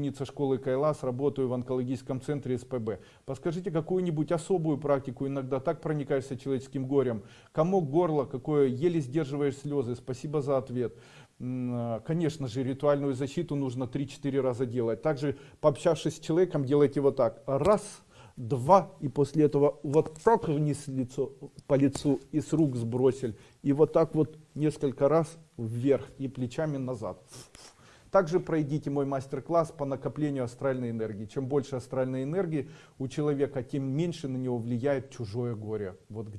Ученица школы Кайлас, работаю в онкологическом центре СПБ. Подскажите какую-нибудь особую практику, иногда так проникаешься человеческим горем. Комок горла, какое еле сдерживаешь слезы. Спасибо за ответ. М, Конечно же, ритуальную защиту нужно 3-4 раза делать. Также, пообщавшись с человеком, делайте вот так. Раз, два, и после этого вот так вниз лицо, по лицу и с рук сбросили. И вот так вот несколько раз вверх и плечами назад. Также пройдите мой мастер-класс по накоплению астральной энергии. Чем больше астральной энергии у человека, тем меньше на него влияет чужое горе. Вот где